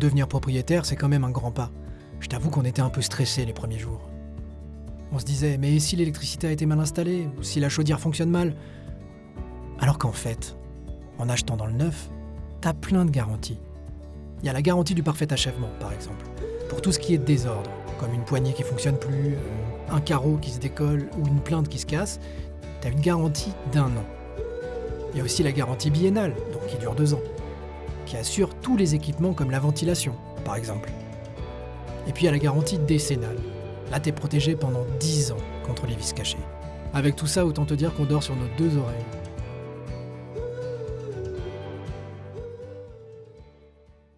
Devenir propriétaire, c'est quand même un grand pas. Je t'avoue qu'on était un peu stressés les premiers jours. On se disait, mais si l'électricité a été mal installée, ou si la chaudière fonctionne mal? Alors qu'en fait, en achetant dans le neuf, t'as plein de garanties. Il y a la garantie du parfait achèvement, par exemple, pour tout ce qui est désordre, comme une poignée qui fonctionne plus, euh, un carreau qui se décolle ou une plainte qui se casse, t'as une garantie d'un an. Il y a aussi la garantie biennale, donc qui dure deux ans, qui assure tous les équipements comme la ventilation, par exemple. Et puis a la garantie décennale. Là, t'es protégé pendant 10 ans contre les vis cachés. Avec tout ça, autant te dire qu'on dort sur nos deux oreilles.